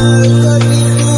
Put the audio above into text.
Música